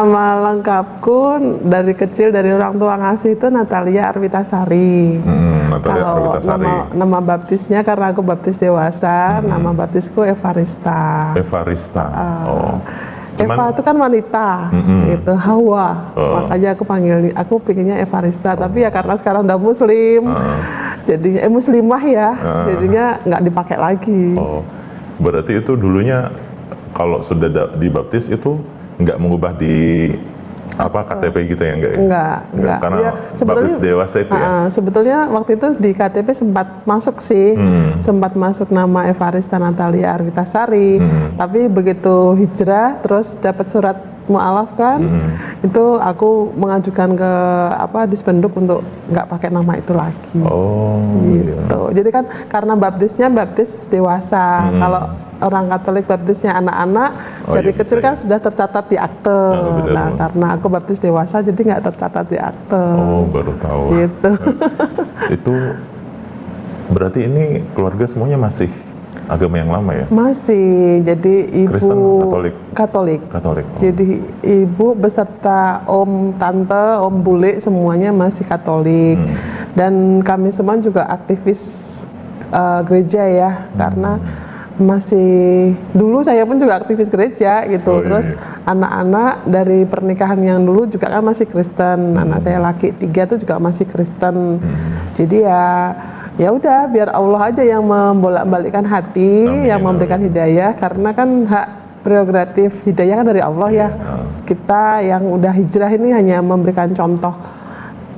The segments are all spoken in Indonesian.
Nama lengkapku dari kecil dari orang tua ngasih itu Natalia Arwitasari. Hmm, Natalia Kalau Arwitasari. nama nama baptisnya karena aku baptis dewasa, nama baptisku Evarista. Evarista. oh. Eva itu kan wanita, Mm-mm. gitu Hawa. Oh. Makanya aku panggil, aku pikirnya Evarista. Tapi ya karena sekarang udah Muslim, Ah. jadinya eh Muslimah ya, Ah. jadinya nggak dipakai lagi. oh, berarti itu dulunya kalau sudah da- dibaptis itu nggak mengubah di apa KTP gitu ya enggak ya? Enggak, enggak. Karena Ya, sebetulnya dewasa itu ya. Sebetulnya waktu itu di KTP sempat masuk sih, Hmm. sempat masuk nama Evarista Natalia Arwitasari. Hmm. Tapi begitu hijrah, terus dapat surat mualaf kan, Hmm. itu aku mengajukan ke apa Dispenduk untuk nggak pakai nama itu lagi. Oh, iya. gitu. Jadi kan karena baptisnya baptis dewasa. Hmm. Kalau orang Katolik baptisnya anak-anak, Oh, dari iya, kecil bisa kan sudah tercatat di akte. Ah, betul. nah, karena aku baptis dewasa jadi nggak tercatat di akte. Oh, baru tahu. Gitu. itu berarti ini keluarga semuanya masih agama yang lama ya? Masih jadi ibu Kristen, Katolik? Katolik. Katolik. Oh. Jadi ibu beserta om, tante, om bule semuanya masih Katolik. Hmm. Dan kami semua juga aktivis uh, gereja ya, Hmm. karena masih dulu saya pun juga aktivis gereja gitu. Oh, iya, Terus iya. anak-anak dari pernikahan yang dulu juga kan masih Kristen. Hmm. Anak saya laki tiga itu juga masih Kristen. Jadi ya ya udah biar Allah aja yang membolak-balikkan hati, Amin, yang memberikan hidayah karena kan hak prerogatif hidayah kan dari Allah ya. Iya. Kita yang udah hijrah ini hanya memberikan contoh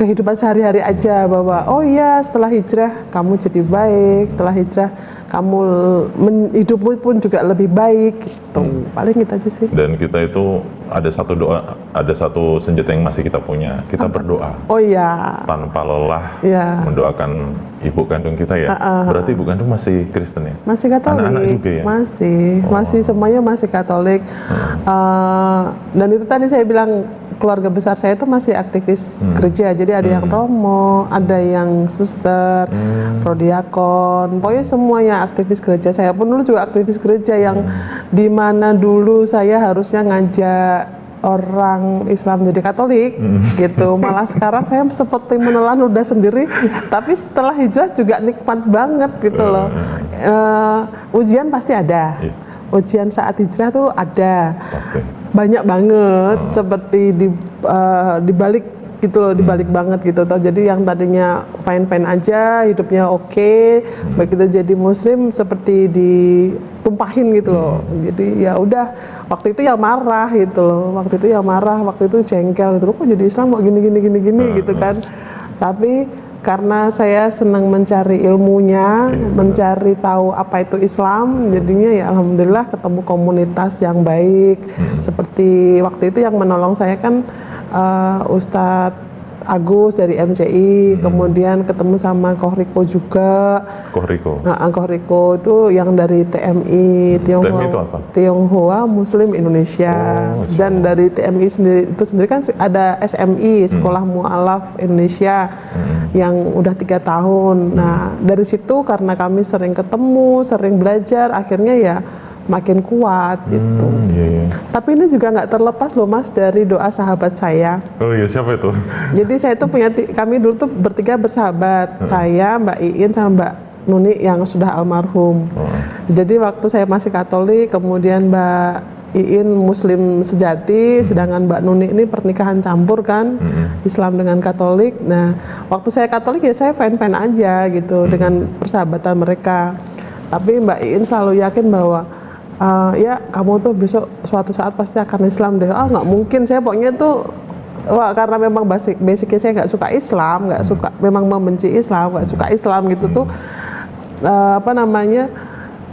kehidupan sehari-hari aja bahwa oh iya setelah hijrah kamu jadi baik, setelah hijrah kamu men- hidupmu pun juga lebih baik gitu. Hmm. Paling gitu aja sih. Dan kita itu ada satu doa, ada satu senjata yang masih kita punya. Kita berdoa Oh iya. tanpa lelah Iya. mendoakan ibu kandung kita ya. Berarti ibu kandung masih Kristen ya? Masih Katolik. Anak-anak juga ya? Masih, Oh. masih semuanya masih Katolik. Eh, dan itu tadi saya bilang keluarga besar saya itu masih aktivis Hmm. gereja. Jadi ada yang romo, ada yang suster, Hmm. prodiakon, pokoknya semuanya aktivis gereja. Saya pun dulu juga aktivis gereja yang Hmm. di mana dulu saya harusnya ngajak orang Islam jadi Katolik Hmm. gitu malah sekarang saya seperti menelan udah sendiri tapi setelah hijrah juga nikmat banget gitu loh Eh, ujian pasti ada Iya. ujian saat hijrah tuh ada Pasti. Banyak banget seperti di eh, dibalik gitu loh dibalik banget gitu toh. Jadi yang tadinya fine fine aja hidupnya oke begitu jadi muslim seperti ditumpahin gitu loh. Jadi ya udah waktu itu ya marah gitu loh waktu itu ya marah waktu itu jengkel gitu. Loh kok jadi Islam kok gini gini gini gini gitu kan. Tapi karena saya senang mencari ilmunya, mencari tahu apa itu Islam, jadinya ya alhamdulillah ketemu komunitas yang baik. Seperti waktu itu yang menolong saya kan eh, Ustadz Agus dari MCI, kemudian ketemu sama Kohriko juga. Kohriko. Nah, Kohriko itu yang dari TMI Tionghoa, TMI itu apa? Tionghoa Muslim Indonesia. Oh, Dan dari TMI sendiri itu sendiri kan ada SMI Sekolah Mualaf Indonesia yang udah tiga tahun. Nah dari situ karena kami sering ketemu, sering belajar, akhirnya ya makin kuat gitu. Hmm, iya, iya. Tapi ini juga nggak terlepas loh mas dari doa sahabat saya. Oh iya, siapa itu? Jadi saya tuh punya kami dulu tuh bertiga bersahabat. Saya, Mbak Iin sama Mbak Nuni yang sudah almarhum. Oh. Jadi waktu saya masih Katolik, kemudian Mbak Iin Muslim sejati, sedangkan Mbak Nuni ini pernikahan campur kan, Islam dengan Katolik. Nah, waktu saya Katolik ya saya fan-fan aja gitu dengan persahabatan mereka. Tapi Mbak Iin selalu yakin bahwa "Eh, ya kamu tuh besok suatu saat pasti akan Islam deh. Ah nggak mungkin saya pokoknya tuh Wah, karena memang basic basicnya saya nggak suka Islam, nggak suka, memang membenci Islam, nggak suka Islam gitu tuh, eh, apa namanya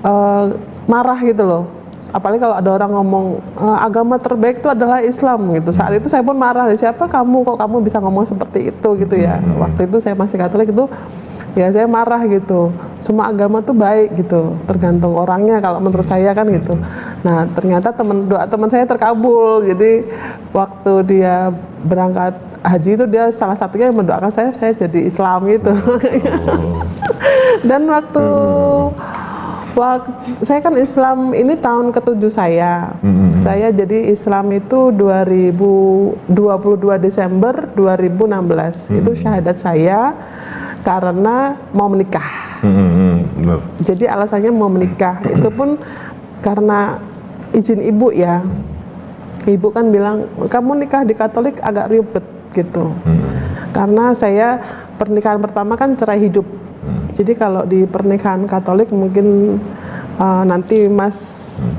eh, marah gitu loh. Apalagi kalau ada orang ngomong "Eh, agama terbaik itu adalah Islam gitu. Saat itu saya pun marah, siapa kamu kok kamu bisa ngomong seperti itu gitu ya. Waktu itu saya masih Katolik itu ya saya marah gitu. Semua agama tuh baik gitu, tergantung orangnya kalau menurut saya kan gitu. Nah ternyata temen doa teman saya terkabul. Jadi waktu dia berangkat haji itu dia salah satunya yang mendoakan saya saya jadi Islam gitu. Oh. Dan waktu Waktu, saya kan Islam ini tahun ketujuh saya. Hmm. Saya jadi Islam itu 2022 Desember 2016. Itu syahadat saya karena mau menikah. Hmm, hmm, hmm, benar. Jadi alasannya mau menikah. Itu pun karena izin ibu ya. Ibu kan bilang, kamu nikah di Katolik agak ribet gitu. Hmm. Karena saya pernikahan pertama kan cerai hidup. Jadi kalau di pernikahan Katolik mungkin uh, nanti Mas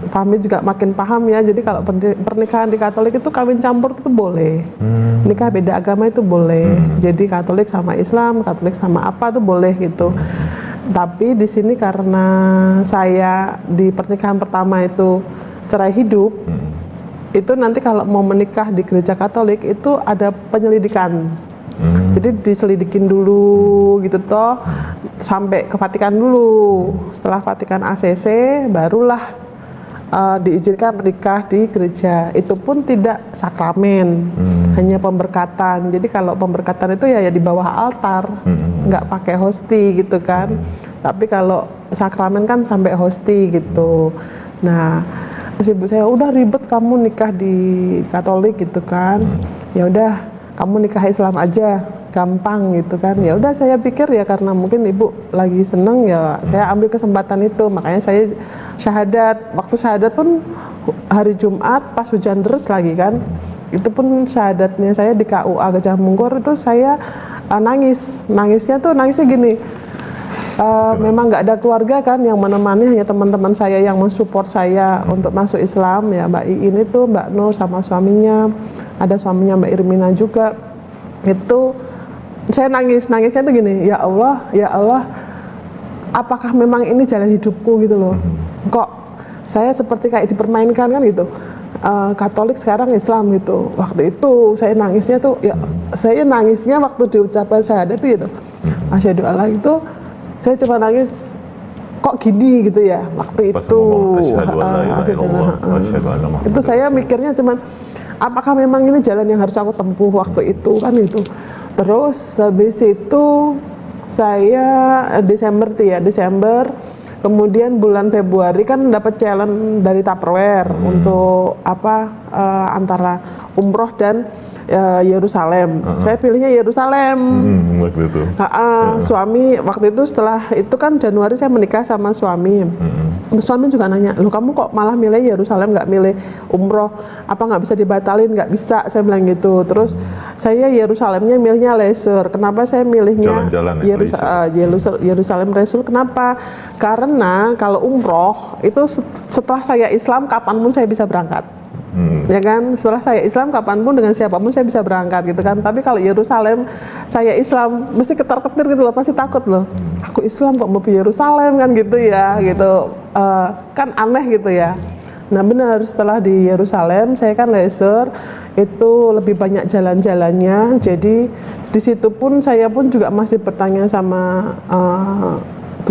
Fahmi juga makin paham ya. Jadi kalau perni- pernikahan di Katolik itu kawin campur itu boleh. Hmm. Nikah beda agama itu boleh. Jadi Katolik sama Islam, Katolik sama apa itu boleh gitu. Tapi di sini karena saya di pernikahan pertama itu cerai hidup, Hmm. itu nanti kalau mau menikah di gereja Katolik itu ada penyelidikan. Hmm. Jadi diselidikin dulu gitu toh sampai ke Vatikan dulu. Setelah Vatikan ACC barulah uh, diizinkan menikah di gereja. Itu pun tidak sakramen, Hmm. hanya pemberkatan. Jadi kalau pemberkatan itu ya, ya di bawah altar, Hmm. nggak pakai hosti gitu kan. Tapi kalau sakramen kan sampai hosti gitu. Nah, terus ibu saya udah ribet kamu nikah di Katolik gitu kan. Ya udah kamu nikah Islam aja gampang gitu kan. Ya udah saya pikir ya karena mungkin ibu lagi seneng ya saya ambil kesempatan itu. Makanya saya syahadat. Waktu syahadat pun hari Jumat pas hujan deras lagi kan. Itu pun syahadatnya saya di KUA Gajah Mungkur itu saya uh, nangis. Nangisnya tuh nangisnya gini Uh, memang nggak ada keluarga kan yang menemani hanya teman-teman saya yang mensupport saya untuk masuk Islam. Ya Mbak Iin itu Mbak Nur sama suaminya. Ada suaminya Mbak Irmina juga. Itu saya nangis nangisnya tuh gini ya Allah ya Allah apakah memang ini jalan hidupku? Gitu loh. Kok saya seperti kayak dipermainkan kan gitu. Uh, Katolik sekarang Islam gitu. Waktu itu saya nangisnya tuh ya saya nangisnya waktu diucapkan syahadat itu gitu. Asyhadu Allah itu saya cuma nangis kok gini? Gitu ya waktu Pas itu. ngomong itu saya mikirnya cuman apakah memang ini jalan yang harus aku tempuh waktu itu? Kan itu terus habis itu saya Desember tuh ya Desember kemudian bulan Februari kan dapat challenge dari Tupperware untuk apa eh, antara umroh dan eh, Yerusalem saya pilihnya Yerusalem Hmm, waktu itu. Ah, ah, suami waktu itu setelah itu kan Januari saya menikah sama suami. Hmm. Terus suami juga nanya, loh kamu kok malah milih Yerusalem nggak milih umroh? Apa nggak bisa dibatalin? Nggak bisa, saya bilang gitu. Terus saya Yerusalemnya milihnya leisure. Kenapa saya milihnya ya, Yerusa- leisure. ah, Yerusa- Yerusalem leisure? Kenapa? Karena kalau umroh itu set- setelah saya Islam kapan pun saya bisa berangkat Hmm. ya kan? Setelah saya Islam kapan pun dengan siapa pun saya bisa berangkat gitu kan. Tapi kalau Yerusalem saya Islam mesti ketar ketir gitu loh pasti takut loh. Aku Islam kok mau ke Yerusalem kan gitu ya gitu. Eh, kan aneh gitu ya. Nah benar setelah di Yerusalem saya kan leisure itu lebih banyak jalan-jalannya. Jadi di situ pun saya pun juga masih bertanya sama eh,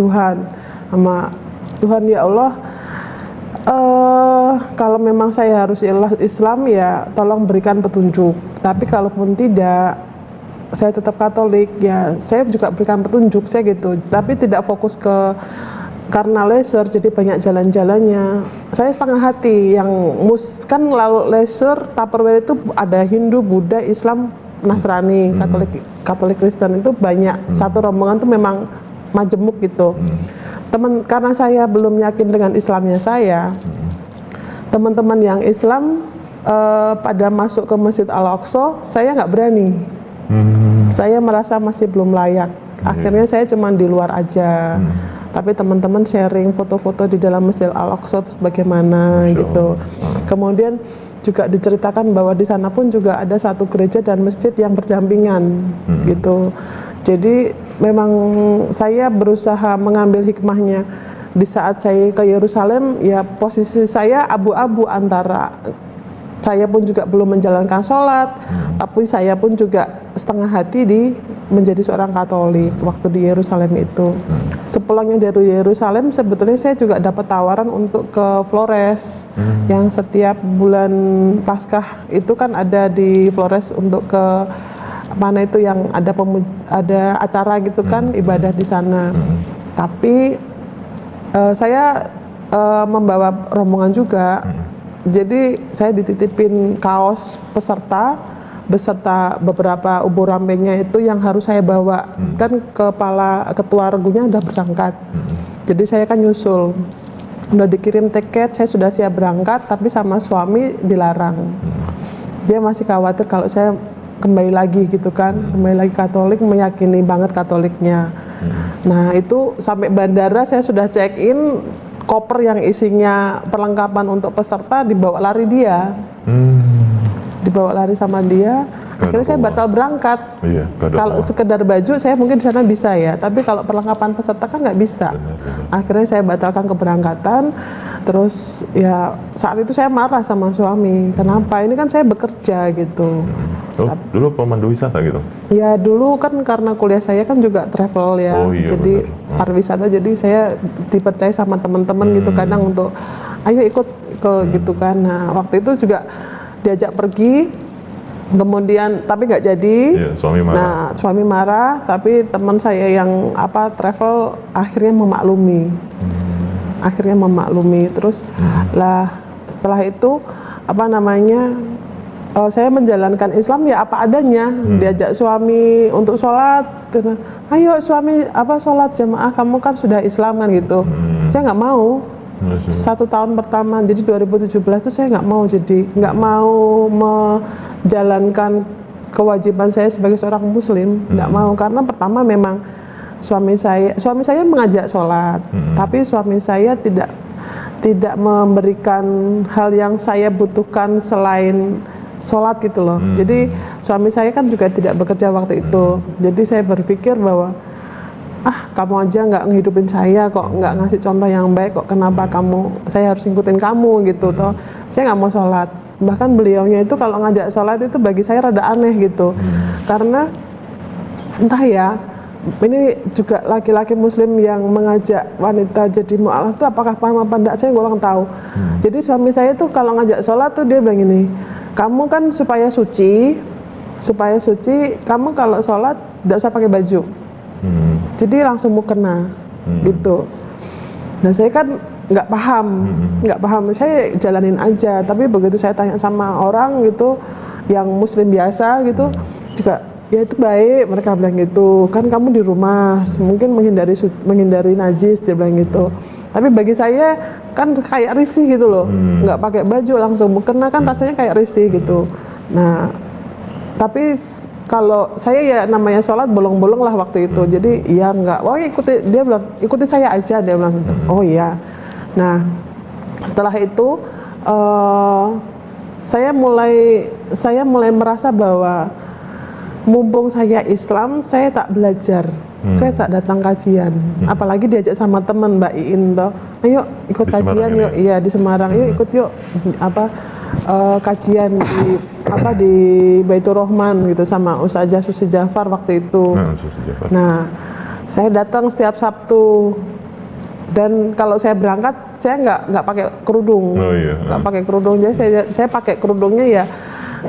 Tuhan sama Tuhan ya Allah eh kalau memang saya harus Islam ya tolong berikan petunjuk. Tapi kalaupun tidak saya tetap Katolik ya saya juga berikan petunjuk saya gitu. Tapi tidak fokus ke karena leisure jadi banyak jalan-jalannya. Saya setengah hati yang mus kan lalu leisure Tupperware itu ada Hindu, Buddha, Islam, Nasrani, Katolik, Katolik Kristen itu banyak. Satu rombongan tuh memang majemuk gitu. Teman karena saya belum yakin dengan Islamnya saya, teman-teman yang Islam eh, pada masuk ke Masjid Al Aqsa, saya nggak berani. Hmm. Saya merasa masih belum layak. Akhirnya saya cuma di luar aja. Tapi teman-teman sharing foto-foto di dalam Masjid Al Aqsa terus bagaimana Masya gitu. Allah. Kemudian juga diceritakan bahwa di sana pun juga ada satu gereja dan masjid yang berdampingan gitu. Jadi memang saya berusaha mengambil hikmahnya. Di saat saya ke Yerusalem ya posisi saya abu-abu antara saya pun juga belum menjalankan sholat, tapi saya pun juga setengah hati di menjadi seorang Katolik waktu di Yerusalem itu. Sepulangnya dari Yerusalem sebetulnya saya juga dapat tawaran untuk ke Flores. Yang setiap bulan Paskah itu kan ada di Flores untuk ke mana itu yang ada pemu- ada acara gitu kan ibadah di sana. Tapi uh, saya uh, membawa rombongan juga. Hmm. Jadi saya dititipin kaos peserta beserta beberapa ubur rambengnya itu yang harus saya bawa. Hmm. Kan kepala ketua regunya udah berangkat. Hmm. Jadi saya kan nyusul. Udah dikirim tiket, saya sudah siap berangkat, tapi sama suami dilarang. Hmm. Dia masih khawatir kalau saya kembali lagi gitu kan, hmm. kembali lagi Katolik, meyakini banget Katoliknya. Hmm. Nah itu sampai bandara saya sudah check in, koper yang isinya perlengkapan untuk peserta dibawa lari dia. Hmm. Dibawa lari sama dia, akhirnya saya batal berangkat. Iya, kalau sekedar baju saya mungkin di sana bisa ya, tapi kalau perlengkapan peserta kan nggak bisa. Benar, benar. Akhirnya saya batalkan keberangkatan. Terus ya saat itu saya marah sama suami. Kenapa? Ini kan saya bekerja gitu. Oh, Tapi, dulu pemandu wisata gitu? Ya dulu kan karena kuliah saya kan juga travel ya, oh, iya, jadi hmm. pariwisata. Jadi saya dipercaya sama teman-teman gitu hmm. gitu kadang untuk ayo ikut ke hmm. gitu kan. Nah waktu itu juga diajak pergi kemudian tapi nggak jadi iya, suami marah. nah suami marah tapi teman saya yang apa travel akhirnya memaklumi hmm. akhirnya memaklumi terus hmm. lah setelah itu apa namanya uh, saya menjalankan Islam ya apa adanya hmm. diajak suami untuk sholat ayo suami apa sholat jamaah kamu kan sudah Islam kan gitu hmm. saya nggak mau satu tahun pertama jadi 2017 itu saya nggak mau jadi nggak mau menjalankan kewajiban saya sebagai seorang muslim nggak hmm. mau karena pertama memang suami saya suami saya mengajak sholat hmm. tapi suami saya tidak tidak memberikan hal yang saya butuhkan selain sholat gitu loh hmm. jadi suami saya kan juga tidak bekerja waktu itu hmm. jadi saya berpikir bahwa ah kamu aja nggak ngehidupin saya kok nggak ngasih contoh yang baik kok kenapa kamu saya harus ngikutin kamu gitu toh saya nggak mau sholat bahkan beliaunya itu kalau ngajak sholat itu bagi saya rada aneh gitu hmm. karena entah ya ini juga laki-laki muslim yang mengajak wanita jadi mu'alaf itu apakah paham apa enggak saya kurang tahu hmm. jadi suami saya tuh kalau ngajak sholat tuh dia bilang ini kamu kan supaya suci supaya suci kamu kalau sholat tidak usah pakai baju hmm. Jadi langsung mau kena hmm. gitu nah saya kan nggak paham hmm. nggak hmm. paham saya jalanin aja tapi begitu saya tanya sama orang gitu yang muslim biasa gitu hmm. juga ya itu baik mereka bilang gitu kan kamu di rumah mungkin menghindari menghindari najis dia bilang gitu tapi bagi saya kan kayak risih gitu loh hmm. nggak pakai baju langsung kena kan hmm. rasanya kayak risih gitu nah tapi kalau saya ya namanya sholat bolong-bolong lah waktu itu hmm. jadi ya nggak wah ikuti dia bilang ikuti saya aja dia bilang gitu hmm. oh iya nah setelah itu uh, saya mulai saya mulai merasa bahwa mumpung saya Islam saya tak belajar hmm. saya tak datang kajian hmm. apalagi diajak sama teman Mbak Iin toh ayo ikut di kajian yuk iya di Semarang hmm. yuk ikut yuk apa uh, kajian di apa di Baitur Rahman gitu sama Ustazah Susi Jafar waktu itu. Nah, Jafar. nah saya datang setiap Sabtu dan kalau saya berangkat saya nggak nggak pakai kerudung, oh, iya. nggak pakai kerudung. Jadi saya saya pakai kerudungnya ya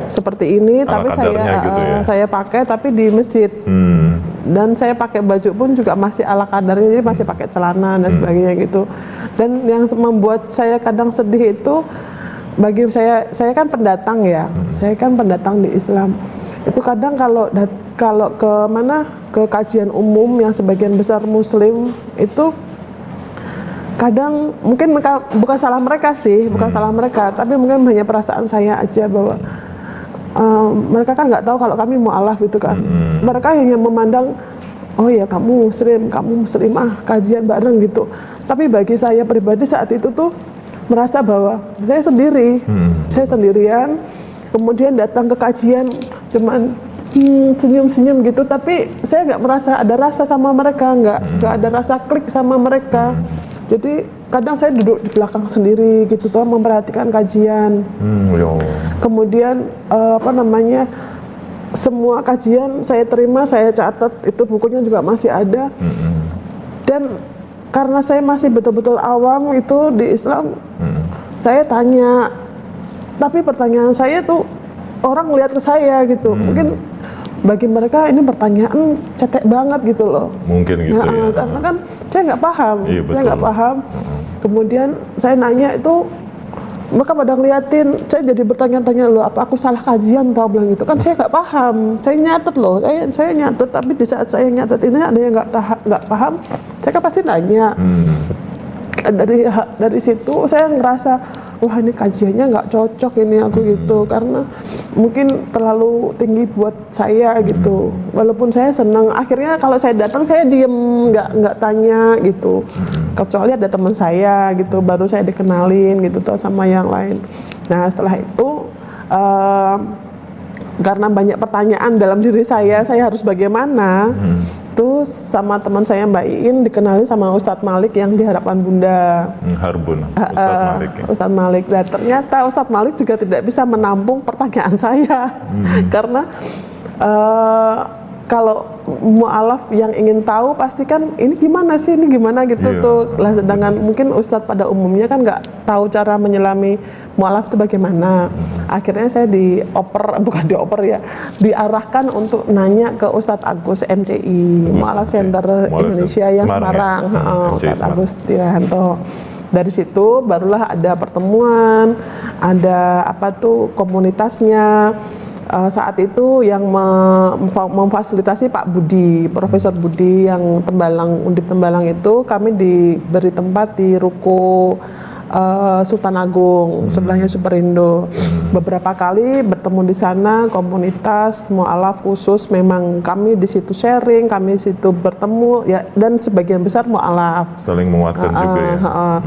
seperti ini, Ala tapi saya gitu ya? uh, saya pakai tapi di masjid. Hmm. Dan saya pakai baju pun juga masih ala kadarnya, jadi masih pakai celana dan hmm. sebagainya gitu. Dan yang membuat saya kadang sedih itu bagi saya saya kan pendatang ya hmm. saya kan pendatang di Islam itu kadang kalau kalau ke mana ke kajian umum yang sebagian besar Muslim itu kadang mungkin mereka, bukan salah mereka sih bukan hmm. salah mereka tapi mungkin hanya perasaan saya aja bahwa uh, mereka kan nggak tahu kalau kami mualaf itu kan hmm. mereka hanya memandang oh ya kamu muslim kamu muslimah kajian bareng gitu tapi bagi saya pribadi saat itu tuh merasa bahwa saya sendiri, hmm. saya sendirian, kemudian datang ke kajian cuman hmm, senyum-senyum gitu, tapi saya nggak merasa ada rasa sama mereka, nggak hmm. nggak ada rasa klik sama mereka. Hmm. Jadi kadang saya duduk di belakang sendiri gitu tuh memperhatikan kajian. Hmm, ya Kemudian uh, apa namanya semua kajian saya terima, saya catat itu bukunya juga masih ada. Hmm. Dan karena saya masih betul-betul awam itu di Islam hmm. saya tanya. Tapi pertanyaan saya tuh orang lihat ke saya gitu. Hmm. mungkin bagi mereka ini pertanyaan cetek banget gitu loh. Mungkin gitu Ya, ya. karena kan saya nggak paham, Iya, saya nggak paham. Kemudian saya nanya itu mereka pada ngeliatin, saya jadi bertanya-tanya loh, apa aku salah kajian tau? Bilang gitu. Kan saya nggak paham, saya nyatet loh, saya saya nyatet. Tapi di saat saya nyatet ini ada yang nggak paham, saya kan pasti nanya. Hmm. Dari dari situ saya ngerasa wah ini kajiannya nggak cocok ini aku gitu karena mungkin terlalu tinggi buat saya gitu. Walaupun saya senang, akhirnya kalau saya datang saya diem nggak nggak tanya gitu. Kecuali ada teman saya gitu, baru saya dikenalin gitu tuh sama yang lain. Nah setelah itu eh, karena banyak pertanyaan dalam diri saya, saya harus bagaimana? Terus sama teman saya Mbak Iin dikenali sama Ustadz Malik yang di Harapan Bunda. Hmm, Harbun, Ustadz Malik ya. Ustadz Malik. Dan ternyata Ustadz Malik juga tidak bisa menampung pertanyaan saya karena eh, kalau mualaf yang ingin tahu pasti kan ini gimana sih ini gimana gitu Iya. tuh. Lah sedangkan mungkin Ustadz pada umumnya kan nggak tahu cara menyelami mualaf itu bagaimana. Akhirnya saya dioper bukan dioper ya, diarahkan untuk nanya ke Ustadz Agus MCI, Mualaf Center Mualaf Indonesia yang Semarang ya? Semarang, Heeh, MCI Ustadz Semarang. Agus Tirahanto. Dari situ barulah ada pertemuan, ada apa tuh komunitasnya. Eh, saat itu yang me- memfa- memfasilitasi Pak Budi, Profesor Budi yang Tembalang, Undip Tembalang itu kami diberi tempat di ruko eh, Sultan Agung, sebelahnya Superindo. Beberapa kali bertemu di sana komunitas mualaf khusus memang kami di situ sharing, kami di situ bertemu ya dan sebagian besar mualaf. Saling menguatkan juga ya. Heeh, heeh.